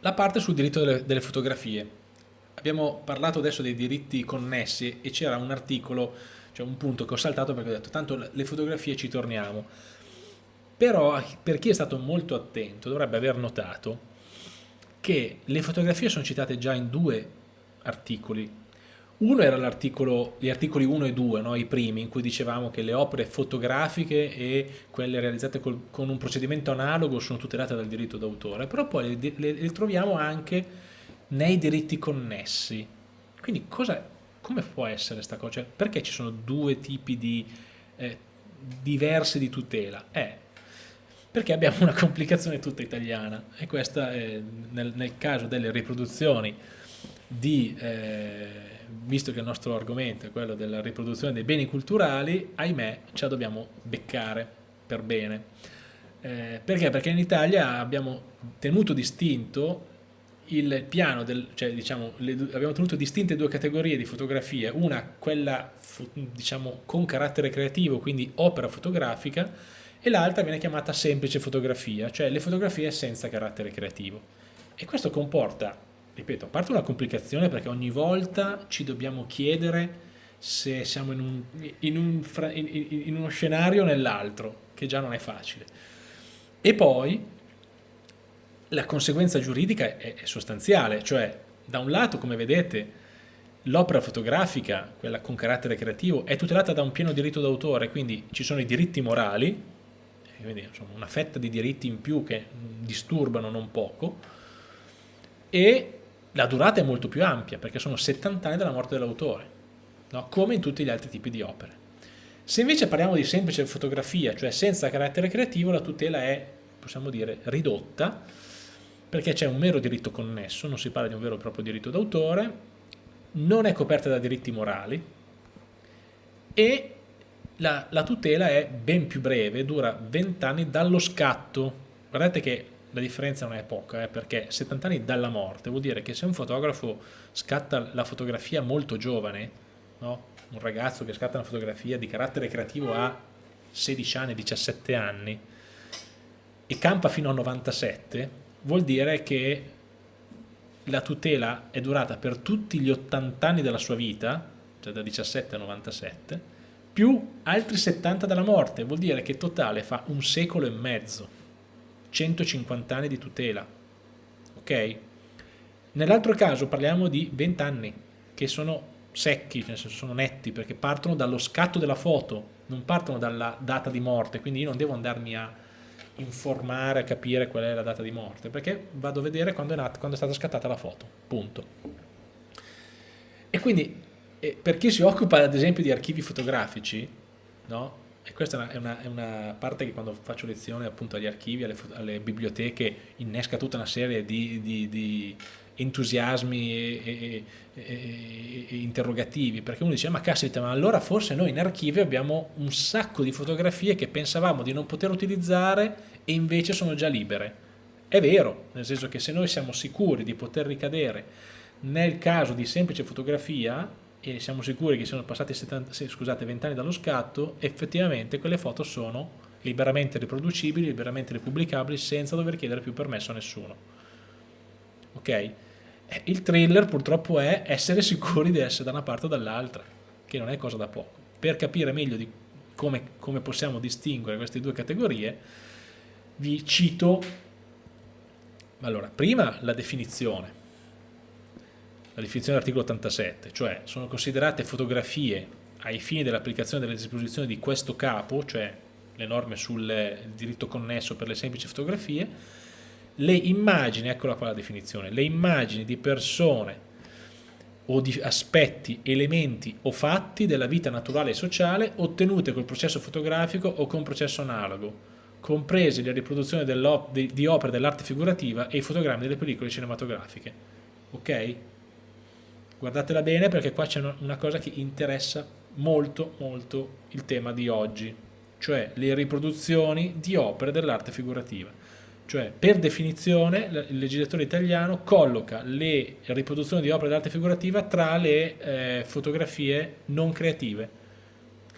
la parte sul diritto delle, delle fotografie. Abbiamo parlato adesso dei diritti connessi e c'era un articolo, cioè un punto che ho saltato perché ho detto tanto le fotografie ci torniamo. Però per chi è stato molto attento dovrebbe aver notato che le fotografie sono citate già in due articoli. Uno era gli articoli 1 e 2, no? i primi, in cui dicevamo che le opere fotografiche e quelle realizzate col, con un procedimento analogo sono tutelate dal diritto d'autore, però poi le, le, le, troviamo anche nei diritti connessi. Quindi cosa, come può essere questa cosa? Cioè, perché ci sono due tipi di, eh, diversi di tutela? Eh, perché abbiamo una complicazione tutta italiana e questa è nel, nel caso delle riproduzioni di, eh, visto che il nostro argomento è quello della riproduzione dei beni culturali, ahimè ce la dobbiamo beccare per bene. Eh, perché? Perché in Italia abbiamo tenuto distinto il piano, del, cioè diciamo, le, abbiamo tenuto distinte due categorie di fotografie, una quella diciamo, con carattere creativo, quindi opera fotografica, e l'altra viene chiamata semplice fotografia, cioè le fotografie senza carattere creativo. E questo comporta, ripeto, a parte una complicazione perché ogni volta ci dobbiamo chiedere se siamo in, un, in, un, in uno scenario o nell'altro, che già non è facile. E poi la conseguenza giuridica è, è sostanziale, cioè da un lato, come vedete, l'opera fotografica, quella con carattere creativo, è tutelata da un pieno diritto d'autore, quindi ci sono i diritti morali, quindi insomma, una fetta di diritti in più che disturbano non poco, e la durata è molto più ampia, perché sono 70 anni dalla morte dell'autore, no? come in tutti gli altri tipi di opere. Se invece parliamo di semplice fotografia, cioè senza carattere creativo, la tutela è, possiamo dire, ridotta, perché c'è un mero diritto connesso, non si parla di un vero e proprio diritto d'autore, non è coperta da diritti morali e la, la tutela è ben più breve, dura 20 anni dallo scatto. Guardate che la differenza non è poca, eh, perché 70 anni dalla morte vuol dire che se un fotografo scatta la fotografia molto giovane, no? un ragazzo che scatta una fotografia di carattere creativo a 16 anni, 17 anni e campa fino a 97, vuol dire che la tutela è durata per tutti gli 80 anni della sua vita, cioè da 17 a 97, più altri 70 dalla morte, vuol dire che totale fa un secolo e mezzo, 150 anni di tutela, ok? Nell'altro caso parliamo di 20 anni, che sono secchi, nel senso sono netti, perché partono dallo scatto della foto, non partono dalla data di morte, quindi io non devo andarmi a informare, a capire qual è la data di morte, perché vado a vedere quando è, nata, quando è stata scattata la foto, punto. E quindi e per chi si occupa ad esempio di archivi fotografici, no? E questa è una, è una, parte che quando faccio lezione appunto agli archivi, alle, alle biblioteche, innesca tutta una serie di, di, di entusiasmi e, e, e, e, interrogativi, perché uno dice ma caspita, ma allora forse noi in archivio abbiamo un sacco di fotografie che pensavamo di non poter utilizzare e invece sono già libere. È vero, nel senso che se noi siamo sicuri di poter ricadere nel caso di semplice fotografia, e siamo sicuri che siano passati 70, scusate, 20 anni dallo scatto, effettivamente quelle foto sono liberamente riproducibili, liberamente ripubblicabili senza dover chiedere più permesso a nessuno. Ok? Eh, il thriller purtroppo è essere sicuri di essere da una parte o dall'altra, che non è cosa da poco. Per capire meglio di come, come possiamo distinguere queste due categorie, vi cito, allora, prima la definizione, la definizione dell'articolo 87, cioè sono considerate fotografie ai fini dell'applicazione delle disposizioni di questo capo, cioè le norme sul diritto connesso per le semplici fotografie, le immagini, eccola qua la definizione, le immagini di persone o di aspetti, elementi o fatti della vita naturale e sociale ottenute col processo fotografico o con processo analogo, comprese le riproduzioni di, di opere dell'arte figurativa e i fotogrammi delle pellicole cinematografiche. Ok? Guardatela bene perché qua c'è una cosa che interessa molto molto il tema di oggi, cioè le riproduzioni di opere dell'arte figurativa. Cioè, per definizione, il legislatore italiano colloca le riproduzioni di opere d'arte figurativa tra le eh, fotografie non creative.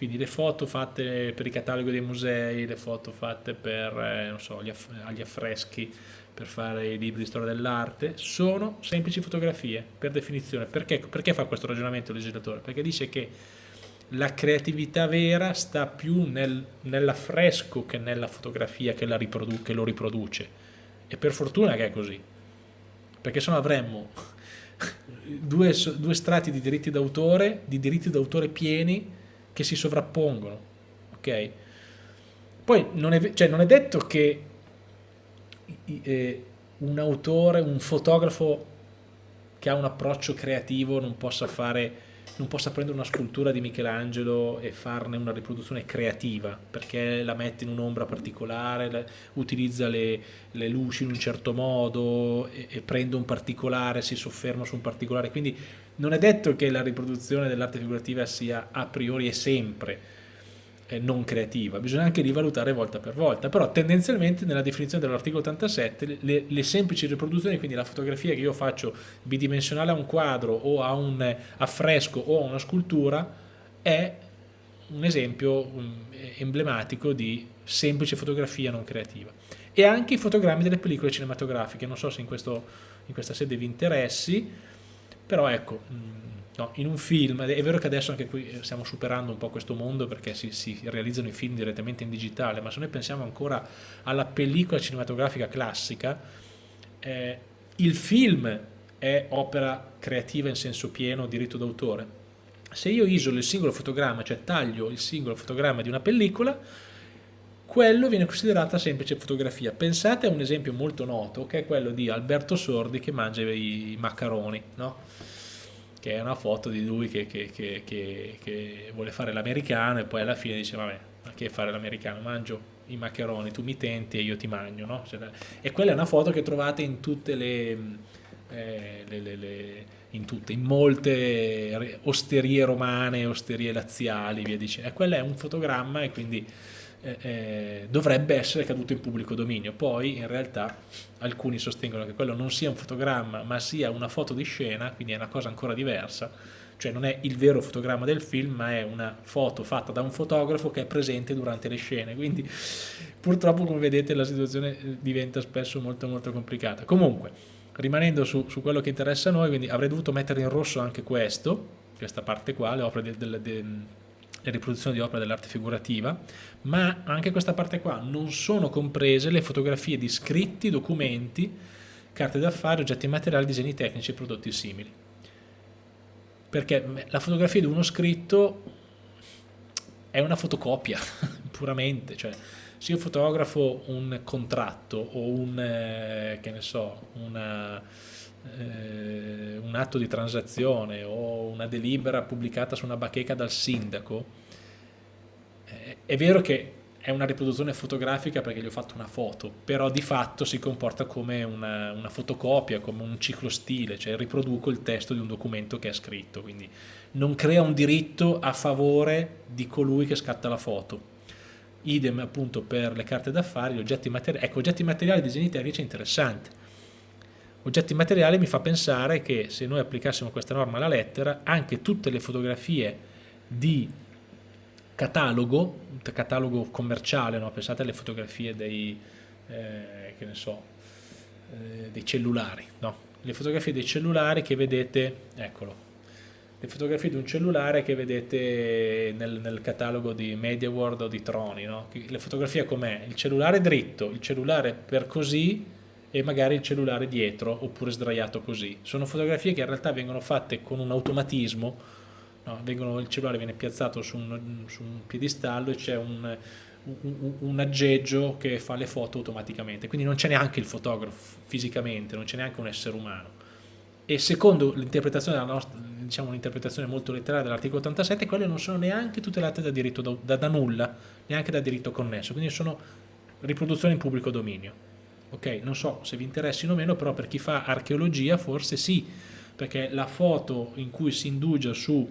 Quindi le foto fatte per i cataloghi dei musei, le foto fatte per eh, so, aff gli affreschi, per fare i libri di storia dell'arte, sono semplici fotografie, per definizione. Perché, perché fa questo ragionamento il legislatore? Perché dice che la creatività vera sta più nel, nell'affresco che nella fotografia che, che, lo riproduce. E per fortuna che è così, perché se no avremmo due, due strati di diritti d'autore, di diritti d'autore pieni che si sovrappongono. Ok? Poi non è, cioè, non è detto che eh, un autore, un fotografo che ha un approccio creativo non possa fare non possa prendere una scultura di Michelangelo e farne una riproduzione creativa perché la mette in un'ombra particolare, utilizza le, le, luci in un certo modo e, e prende un particolare, si sofferma su un particolare quindi non è detto che la riproduzione dell'arte figurativa sia a priori e sempre eh, non creativa, bisogna anche rivalutare volta per volta, però tendenzialmente nella definizione dell'articolo 87 le, le, semplici riproduzioni, quindi la fotografia che io faccio bidimensionale a un quadro o a un affresco o a una scultura è un esempio um, emblematico di semplice fotografia non creativa. E anche i fotogrammi delle pellicole cinematografiche, non so se in, questo, in questa sede vi interessi, però ecco, mm, No, in un film, è vero che adesso anche qui eh, stiamo superando un po' questo mondo perché si, si, realizzano i film direttamente in digitale, ma se noi pensiamo ancora alla pellicola cinematografica classica, eh, il film è opera creativa in senso pieno, diritto d'autore. Se io isolo il singolo fotogramma, cioè taglio il singolo fotogramma di una pellicola, quello viene considerata semplice fotografia. Pensate a un esempio molto noto, che è quello di Alberto Sordi che mangia i maccheroni, no? che è una foto di lui che, che, che, che vuole fare l'americano e poi alla fine dice vabbè ma che fare l'americano mangio i maccheroni tu mi tenti e io ti mangio no? Cioè, e quella è una foto che trovate in tutte le, eh, le, le, le in tutte, in molte osterie romane, osterie laziali, via dicendo. E quello è un fotogramma e quindi eh, eh, dovrebbe essere caduto in pubblico dominio. Poi in realtà alcuni sostengono che quello non sia un fotogramma ma sia una foto di scena, quindi è una cosa ancora diversa, cioè non è il vero fotogramma del film ma è una foto fatta da un fotografo che è presente durante le scene, quindi purtroppo come vedete la situazione eh, diventa spesso molto molto complicata. Comunque, rimanendo su, su quello che interessa a noi, quindi avrei dovuto mettere in rosso anche questo, questa parte qua, le opere del, del, del le riproduzioni di opere dell'arte figurativa, ma anche questa parte qua non sono comprese le fotografie di scritti, documenti, carte d'affari, oggetti materiali, disegni tecnici e prodotti simili. Perché la fotografia di uno scritto è una fotocopia, puramente, cioè se io fotografo un contratto o un, eh, che ne so, una, eh, un atto di transazione o una delibera pubblicata su una bacheca dal sindaco, eh, è vero che è una riproduzione fotografica perché gli ho fatto una foto, però di fatto si comporta come una, una fotocopia, come un ciclo stile, cioè riproduco il testo di un documento che è scritto, quindi non crea un diritto a favore di colui che scatta la foto. Idem appunto per le carte d'affari, gli oggetti materiali, ecco oggetti materiali, disegni tecnici è interessante oggetti materiali mi fa pensare che se noi applicassimo questa norma alla lettera, anche tutte le fotografie di catalogo, catalogo commerciale, no? pensate alle fotografie dei, eh, so, eh, dei cellulari, no? le fotografie dei cellulari che vedete, eccolo, le fotografie di un cellulare che vedete nel, nel catalogo di MediaWorld o di Troni, no? le fotografie com'è? Il cellulare dritto, il cellulare per così, e magari il cellulare dietro oppure sdraiato così. Sono fotografie che in realtà vengono fatte con un automatismo, no? vengono, il cellulare viene piazzato su un, su un piedistallo e c'è un, un, un, aggeggio che fa le foto automaticamente, quindi non c'è neanche il fotografo fisicamente, non c'è neanche un essere umano. E secondo l'interpretazione diciamo molto letterale dell'articolo 87, quelle non sono neanche tutelate da, diritto da, da, da nulla, neanche da diritto connesso, quindi sono riproduzioni in pubblico dominio ok? Non so se vi interessino o meno, però per chi fa archeologia forse sì, perché la foto in cui si indugia su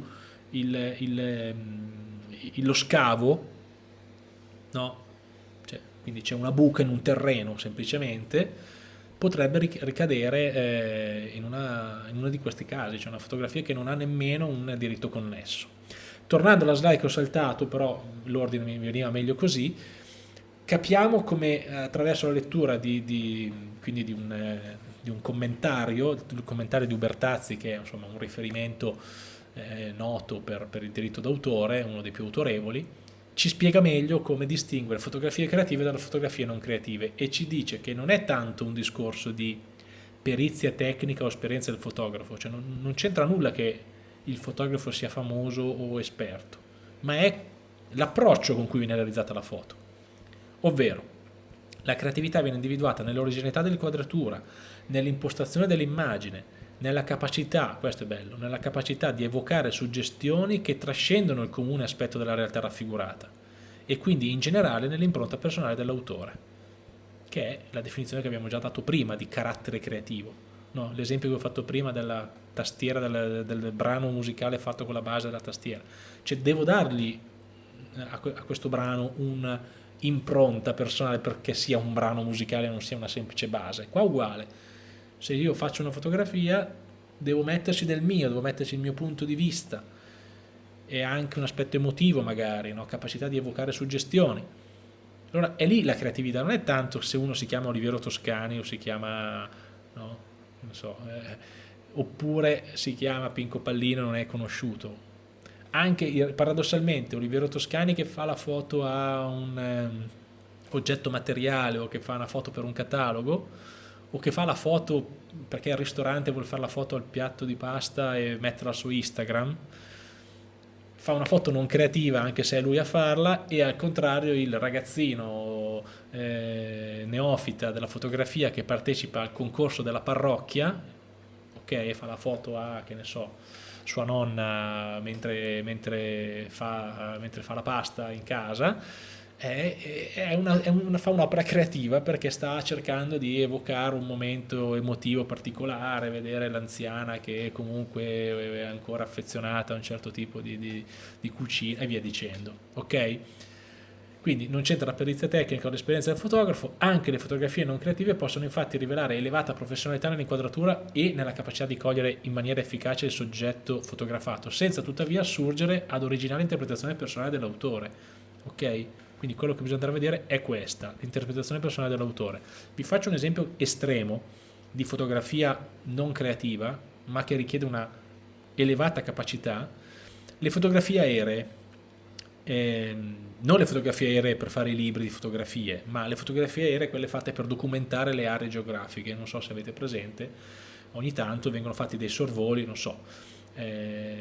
il, il, il, lo scavo, no? Cioè, quindi c'è una buca in un terreno semplicemente, potrebbe ricadere eh, in, una, in uno di questi casi, cioè una fotografia che non ha nemmeno un diritto connesso. Tornando alla slide che ho saltato, però l'ordine mi veniva meglio così, capiamo come attraverso la lettura di, di, di un, eh, di un, commentario, il commentario di Ubertazzi che è insomma, un riferimento eh, noto per, per il diritto d'autore, uno dei più autorevoli, ci spiega meglio come distinguere fotografie creative dalle fotografie non creative e ci dice che non è tanto un discorso di perizia tecnica o esperienza del fotografo, cioè non, non c'entra nulla che il fotografo sia famoso o esperto, ma è l'approccio con cui viene realizzata la foto. Ovvero, la creatività viene individuata nell'originalità dell'inquadratura, nell'impostazione dell'immagine, nella capacità, questo è bello, nella capacità di evocare suggestioni che trascendono il comune aspetto della realtà raffigurata e quindi in generale nell'impronta personale dell'autore, che è la definizione che abbiamo già dato prima di carattere creativo. No, L'esempio che ho fatto prima della tastiera, del, del, brano musicale fatto con la base della tastiera. Cioè devo dargli eh, a, questo brano un'impronta personale perché sia un brano musicale e non sia una semplice base. Qua uguale se io faccio una fotografia devo metterci del mio, devo metterci il mio punto di vista e anche un aspetto emotivo magari, no? capacità di evocare suggestioni. Allora è lì la creatività, non è tanto se uno si chiama Oliviero Toscani o si chiama, no? so, eh, oppure si chiama Pinco Pallino non è conosciuto. Anche paradossalmente Oliviero Toscani che fa la foto a un um, oggetto materiale o che fa una foto per un catalogo, o che fa la foto perché al ristorante vuole fare la foto al piatto di pasta e metterla su Instagram fa una foto non creativa anche se è lui a farla e al contrario il ragazzino eh, neofita della fotografia che partecipa al concorso della parrocchia ok fa la foto a che ne so sua nonna mentre, mentre, fa, mentre fa la pasta in casa è, è una, è una, fa un'opera creativa perché sta cercando di evocare un momento emotivo particolare, vedere l'anziana che comunque è ancora affezionata a un certo tipo di, di, di cucina e via dicendo. Ok? Quindi non c'entra la perizia tecnica o l'esperienza del fotografo, anche le fotografie non creative possono infatti rivelare elevata professionalità nell'inquadratura e nella capacità di cogliere in maniera efficace il soggetto fotografato, senza tuttavia assurgere ad originale interpretazione personale dell'autore. Ok? Quindi quello che bisogna andare a vedere è questa, l'interpretazione personale dell'autore. Vi faccio un esempio estremo di fotografia non creativa, ma che richiede una elevata capacità. Le fotografie aeree, eh, non le fotografie aeree per fare i libri di fotografie, ma le fotografie aeree quelle fatte per documentare le aree geografiche, non so se avete presente, ogni tanto vengono fatti dei sorvoli, non so, eh,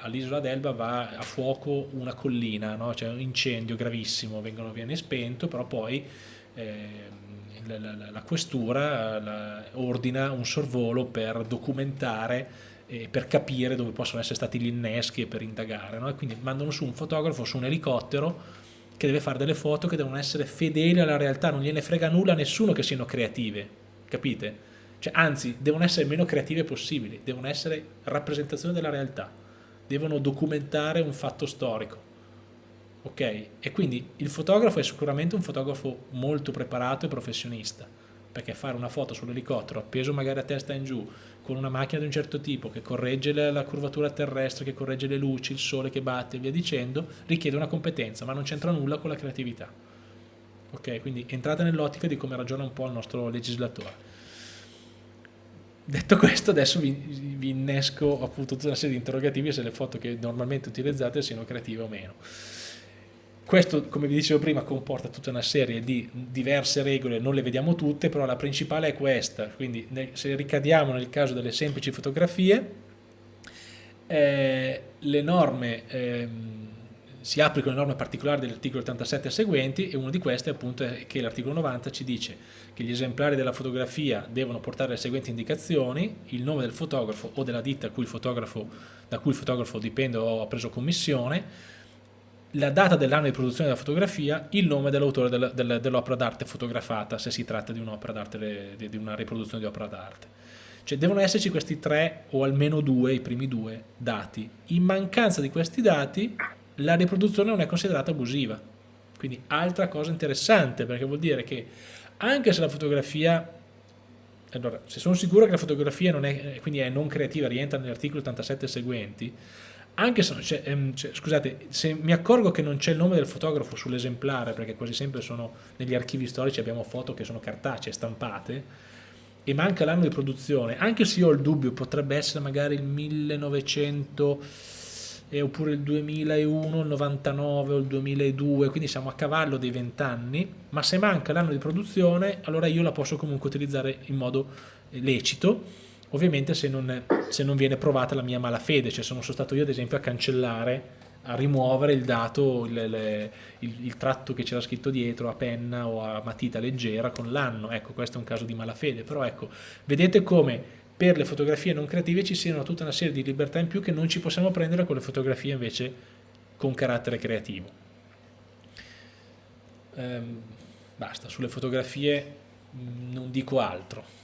all'isola d'Elba va a fuoco una collina, no? c'è un incendio gravissimo, vengono, viene spento, però poi eh, la, la, la, questura la, ordina un sorvolo per documentare e per capire dove possono essere stati gli inneschi e per indagare. No? E quindi mandano su un fotografo su un elicottero che deve fare delle foto che devono essere fedeli alla realtà, non gliene frega nulla a nessuno che siano creative, capite? Cioè, anzi, devono essere meno creative possibili, devono essere rappresentazione della realtà devono documentare un fatto storico. Ok? E quindi il fotografo è sicuramente un fotografo molto preparato e professionista, perché fare una foto sull'elicottero appeso magari a testa in giù, con una macchina di un certo tipo che corregge la, curvatura terrestre, che corregge le luci, il sole che batte e via dicendo, richiede una competenza, ma non c'entra nulla con la creatività. Ok? Quindi entrate nell'ottica di come ragiona un po' il nostro legislatore. Detto questo, adesso vi, vi, innesco appunto tutta una serie di interrogativi se le foto che normalmente utilizzate siano creative o meno. Questo, come vi dicevo prima, comporta tutta una serie di diverse regole, non le vediamo tutte, però la principale è questa, quindi se ricadiamo nel caso delle semplici fotografie, eh, le norme... Eh, si applicano le norme particolari dell'articolo 87 e seguenti e una di queste appunto è che l'articolo 90 ci dice che gli esemplari della fotografia devono portare le seguenti indicazioni, il nome del fotografo o della ditta cui da cui il fotografo dipende o ha preso commissione, la data dell'anno di produzione della fotografia, il nome dell'autore dell'opera d'arte fotografata, se si tratta di un'opera d'arte, di una riproduzione di opera d'arte. Cioè devono esserci questi tre o almeno due, i primi due dati. In mancanza di questi dati la riproduzione non è considerata abusiva. Quindi altra cosa interessante, perché vuol dire che anche se la fotografia, allora, se sono sicuro che la fotografia non è, quindi è non creativa, rientra nell'articolo 87 seguenti, anche se, cioè, ehm, cioè, scusate, se mi accorgo che non c'è il nome del fotografo sull'esemplare, perché quasi sempre sono negli archivi storici abbiamo foto che sono cartacee, stampate, e manca l'anno di produzione, anche se io ho il dubbio, potrebbe essere magari il 1900 eh, oppure il 2001, il 99 o il 2002, quindi siamo a cavallo dei 20 anni, ma se manca l'anno di produzione, allora io la posso comunque utilizzare in modo lecito, ovviamente se non, se non viene provata la mia malafede, cioè sono stato io ad esempio a cancellare a rimuovere il dato, il, il, il, il tratto che c'era scritto dietro a penna o a matita leggera con l'anno, ecco questo è un caso di malafede, però ecco, vedete come per le fotografie non creative ci siano tutta una serie di libertà in più che non ci possiamo prendere con le fotografie invece con carattere creativo. Ehm, basta, sulle fotografie mm, non dico altro.